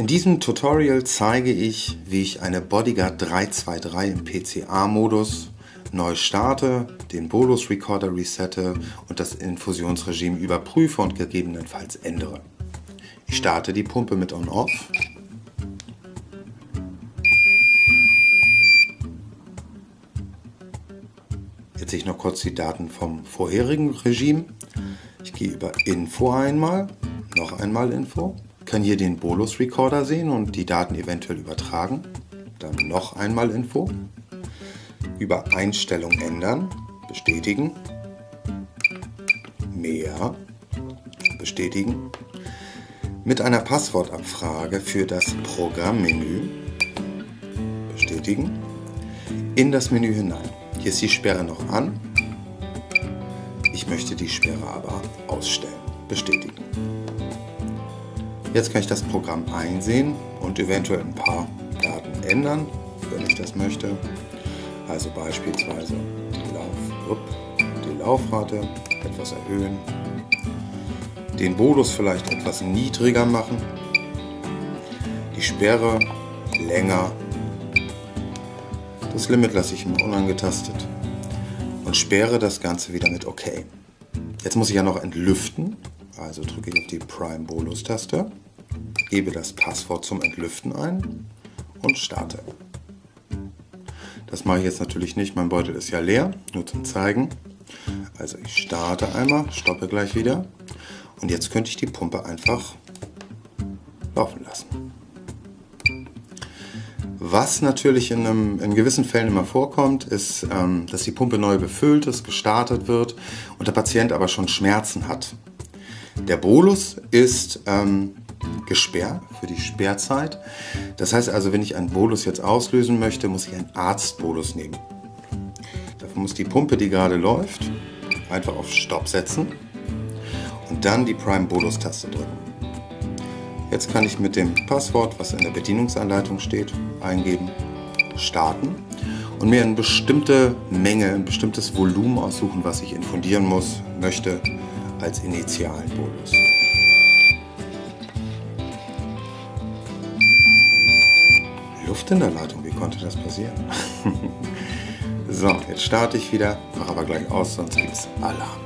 In diesem Tutorial zeige ich, wie ich eine Bodyguard 323 im PCA-Modus neu starte, den Bolus Recorder resette und das Infusionsregime überprüfe und gegebenenfalls ändere. Ich starte die Pumpe mit On-Off. Jetzt sehe ich noch kurz die Daten vom vorherigen Regime. Ich gehe über Info einmal, noch einmal Info, kann hier den Bolus Recorder sehen und die Daten eventuell übertragen. Dann noch einmal Info, über Einstellung ändern, bestätigen, mehr, bestätigen, mit einer Passwortabfrage für das Programmmenü, bestätigen, in das Menü hinein. Hier ist die Sperre noch an, ich möchte die Sperre aber ausstellen, bestätigen. Jetzt kann ich das Programm einsehen und eventuell ein paar Daten ändern, wenn ich das möchte. Also beispielsweise die, Lauf, die Laufrate etwas erhöhen, den Modus vielleicht etwas niedriger machen, die Sperre länger, das Limit lasse ich immer unangetastet und sperre das Ganze wieder mit OK. Jetzt muss ich ja noch entlüften, also drücke ich auf die Prime Bolus Taste, gebe das Passwort zum Entlüften ein und starte. Das mache ich jetzt natürlich nicht, mein Beutel ist ja leer, nur zum zeigen. Also ich starte einmal, stoppe gleich wieder und jetzt könnte ich die Pumpe einfach laufen lassen. Was natürlich in, einem, in gewissen Fällen immer vorkommt, ist, ähm, dass die Pumpe neu befüllt ist, gestartet wird und der Patient aber schon Schmerzen hat. Der Bolus ist ähm, gesperrt für die Sperrzeit. Das heißt also, wenn ich einen Bolus jetzt auslösen möchte, muss ich einen Arztbolus nehmen. Dafür muss die Pumpe, die gerade läuft, einfach auf Stopp setzen und dann die Prime Bolus Taste drücken. Jetzt kann ich mit dem Passwort, was in der Bedienungsanleitung steht, eingeben, starten und mir eine bestimmte Menge, ein bestimmtes Volumen aussuchen, was ich infundieren muss, möchte als initialen Bolus. Luft in der Leitung, wie konnte das passieren? so, jetzt starte ich wieder, mache aber gleich aus, sonst gibt es Alarm.